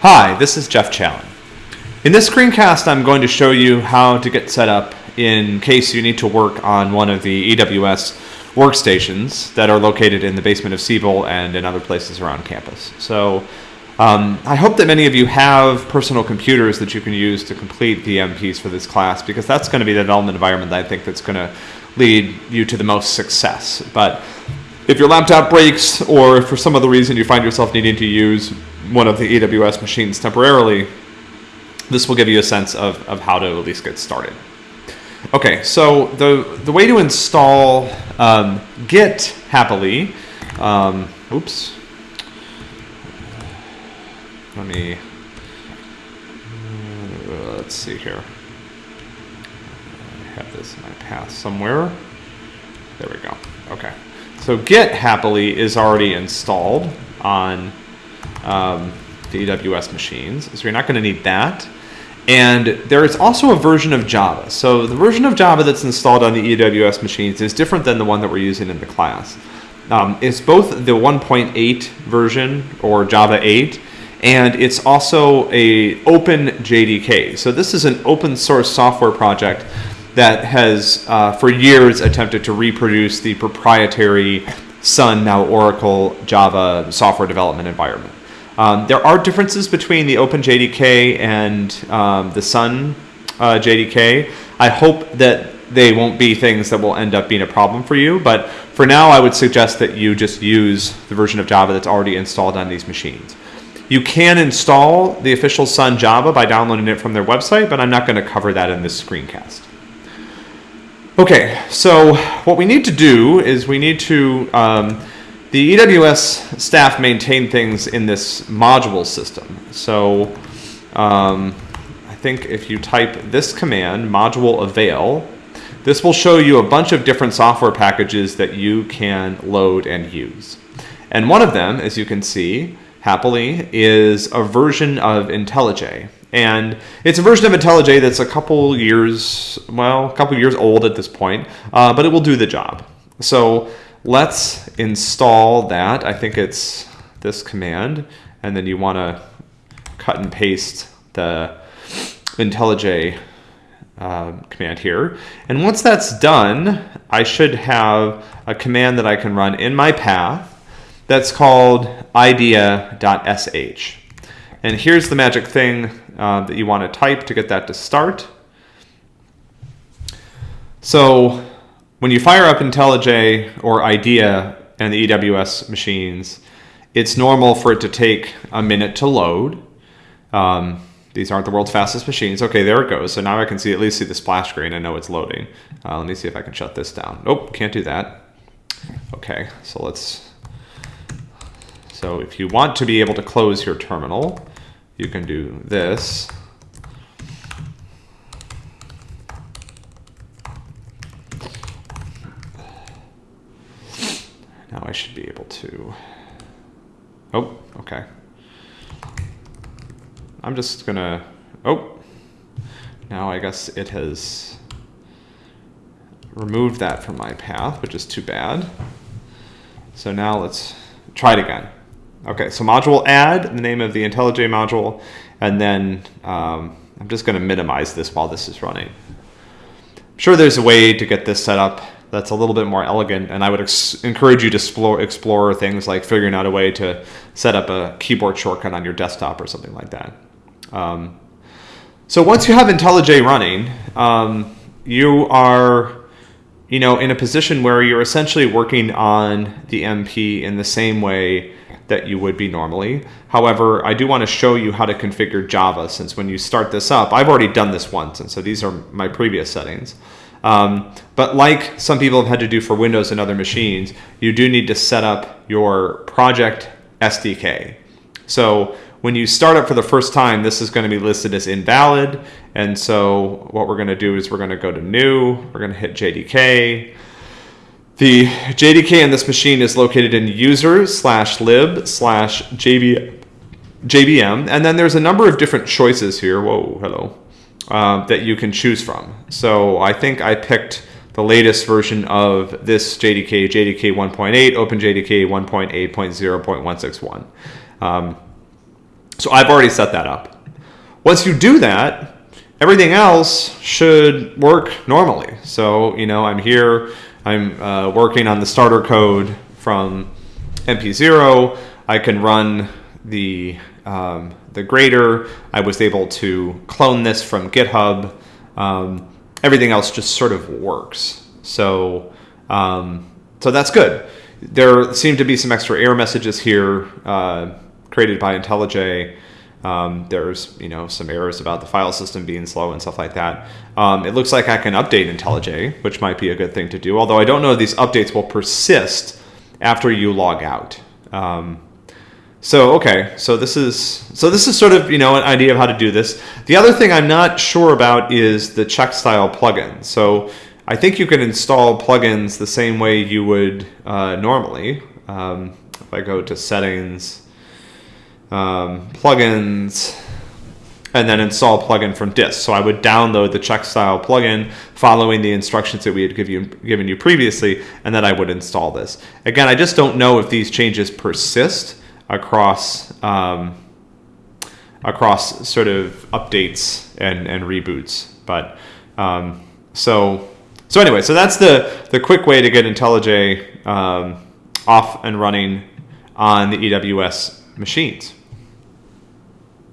Hi, this is Jeff Challen. In this screencast, I'm going to show you how to get set up in case you need to work on one of the EWS workstations that are located in the basement of Siebel and in other places around campus. So um, I hope that many of you have personal computers that you can use to complete the MPs for this class because that's going to be the development environment that I think that's going to lead you to the most success. But if your laptop breaks or for some other reason you find yourself needing to use one of the EWS machines temporarily, this will give you a sense of, of how to at least get started. Okay, so the, the way to install um, Git happily, um, oops, let me, uh, let's see here. I have this in my path somewhere. There we go. Okay. So Git happily is already installed on um, the EWS machines. So you're not going to need that. And there is also a version of Java. So the version of Java that's installed on the EWS machines is different than the one that we're using in the class. Um, it's both the 1.8 version or Java 8 and it's also a open JDK. So this is an open source software project that has uh, for years attempted to reproduce the proprietary Sun, now Oracle Java software development environment. Um, there are differences between the OpenJDK and um, the Sun uh, JDK. I hope that they won't be things that will end up being a problem for you, but for now I would suggest that you just use the version of Java that's already installed on these machines. You can install the official Sun Java by downloading it from their website, but I'm not going to cover that in this screencast. Okay, so what we need to do is we need to, um, the EWS staff maintain things in this module system. So um, I think if you type this command, module avail, this will show you a bunch of different software packages that you can load and use. And one of them, as you can see, happily, is a version of IntelliJ. And it's a version of IntelliJ that's a couple years, well, a couple years old at this point, uh, but it will do the job. So let's install that. I think it's this command, and then you want to cut and paste the IntelliJ uh, command here. And once that's done, I should have a command that I can run in my path that's called idea.sh. And here's the magic thing uh, that you want to type to get that to start. So when you fire up IntelliJ or IDEA and the EWS machines, it's normal for it to take a minute to load. Um, these aren't the world's fastest machines. Okay, there it goes. So now I can see at least see the splash screen. I know it's loading. Uh, let me see if I can shut this down. Nope, can't do that. Okay, so let's. So if you want to be able to close your terminal, you can do this. Now I should be able to, oh, okay. I'm just gonna, oh, now I guess it has removed that from my path, which is too bad. So now let's try it again. Okay, so module add, the name of the IntelliJ module, and then um, I'm just going to minimize this while this is running. I'm sure there's a way to get this set up that's a little bit more elegant, and I would encourage you to explore, explore things like figuring out a way to set up a keyboard shortcut on your desktop or something like that. Um, so once you have IntelliJ running, um, you are you know, in a position where you're essentially working on the MP in the same way that you would be normally. However, I do want to show you how to configure Java since when you start this up, I've already done this once, and so these are my previous settings. Um, but like some people have had to do for Windows and other machines, you do need to set up your project SDK. So when you start up for the first time, this is going to be listed as invalid. And so what we're going to do is we're going to go to new, we're going to hit JDK, the JDK in this machine is located in user slash lib slash JVM, and then there's a number of different choices here. Whoa, hello, uh, that you can choose from. So I think I picked the latest version of this JDK, JDK 1.8, OpenJDK 1.8.0.161. Um, So I've already set that up. Once you do that, everything else should work normally. So, you know, I'm here, I'm uh, working on the starter code from MP0. I can run the, um, the grader. I was able to clone this from GitHub. Um, everything else just sort of works. So, um, so that's good. There seem to be some extra error messages here uh, created by IntelliJ. Um, there's you know some errors about the file system being slow and stuff like that. Um, it looks like I can update IntelliJ, which might be a good thing to do. Although I don't know if these updates will persist after you log out. Um, so okay, so this is so this is sort of you know an idea of how to do this. The other thing I'm not sure about is the Checkstyle plugin. So I think you can install plugins the same way you would uh, normally. Um, if I go to settings um, plugins, and then install plugin from disk. So I would download the Checkstyle plugin following the instructions that we had give you, given you previously, and then I would install this. Again, I just don't know if these changes persist across um, across sort of updates and, and reboots. But um, so so anyway, so that's the the quick way to get IntelliJ um, off and running on the EWS machines.